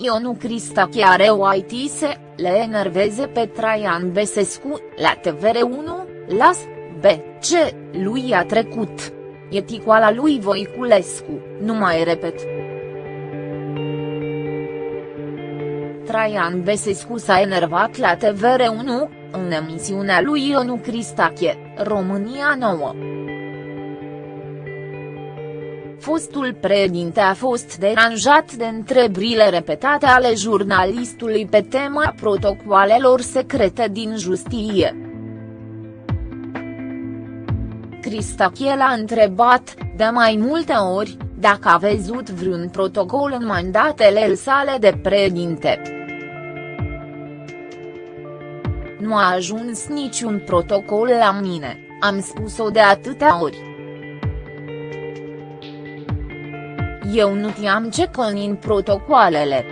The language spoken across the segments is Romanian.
Ionu Cristache are o ITise, le enerveze pe Traian Besescu, la TVR1, las, B, C, lui a trecut. E ticoala lui Voiculescu, nu mai repet. Traian Besescu s-a enervat la TVR1, în emisiunea lui Ionu Cristache, România Nouă. Fostul președinte a fost deranjat de întrebrile repetate ale jurnalistului pe tema protocoalelor secrete din justiție. Cristache l-a întrebat, de mai multe ori, dacă a văzut vreun protocol în mandatele sale de președinte. Nu a ajuns niciun protocol la mine, am spus-o de atâtea ori. Eu nu știam ce conțin protocoalele.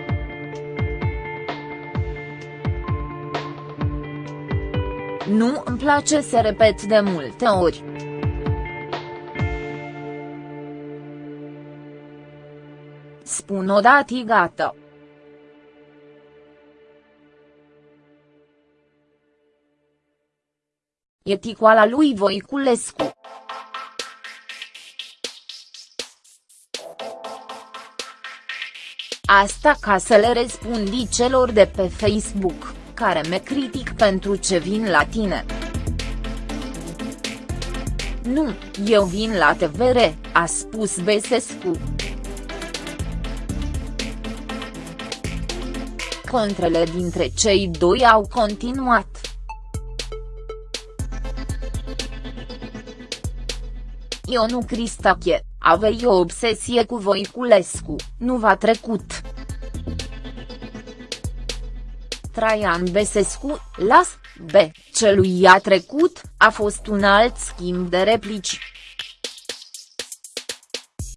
Nu îmi place să repet de multe ori. Spun odată gata. E ticoala lui Voiculescu. Asta ca să le răspundi celor de pe Facebook, care me critic pentru ce vin la tine. Nu, eu vin la TVR, a spus Besescu. Contrele dintre cei doi au continuat. Ionu Cristache, aveți o obsesie cu Voiculescu, nu v-a trecut. Traian Besescu, las, B, celui a trecut, a fost un alt schimb de replici.